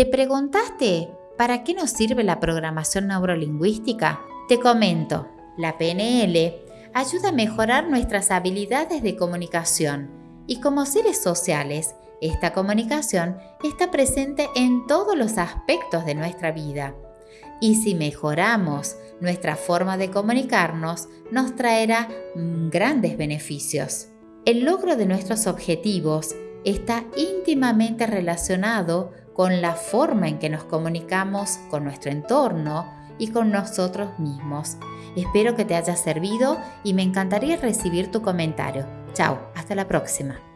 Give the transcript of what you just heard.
¿Te preguntaste para qué nos sirve la programación neurolingüística? Te comento, la PNL ayuda a mejorar nuestras habilidades de comunicación y como seres sociales, esta comunicación está presente en todos los aspectos de nuestra vida. Y si mejoramos nuestra forma de comunicarnos, nos traerá grandes beneficios. El logro de nuestros objetivos está íntimamente relacionado con la forma en que nos comunicamos con nuestro entorno y con nosotros mismos. Espero que te haya servido y me encantaría recibir tu comentario. Chao, hasta la próxima.